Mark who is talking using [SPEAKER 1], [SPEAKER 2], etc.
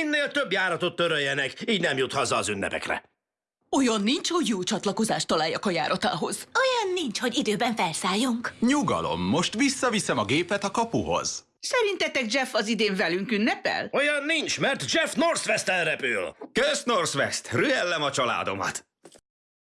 [SPEAKER 1] Minél több járatot töröljenek, így nem jut haza az ünnepekre.
[SPEAKER 2] Olyan nincs, hogy jó csatlakozást találjak a járatához.
[SPEAKER 3] Olyan nincs, hogy időben felszálljunk.
[SPEAKER 4] Nyugalom, most visszaviszem a gépet a kapuhoz.
[SPEAKER 5] Szerintetek Jeff az idén velünk ünnepel?
[SPEAKER 1] Olyan nincs, mert Jeff Northwest elrepül.
[SPEAKER 6] Kösz, Northwest! Rühellem a családomat!